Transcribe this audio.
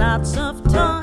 lots of time.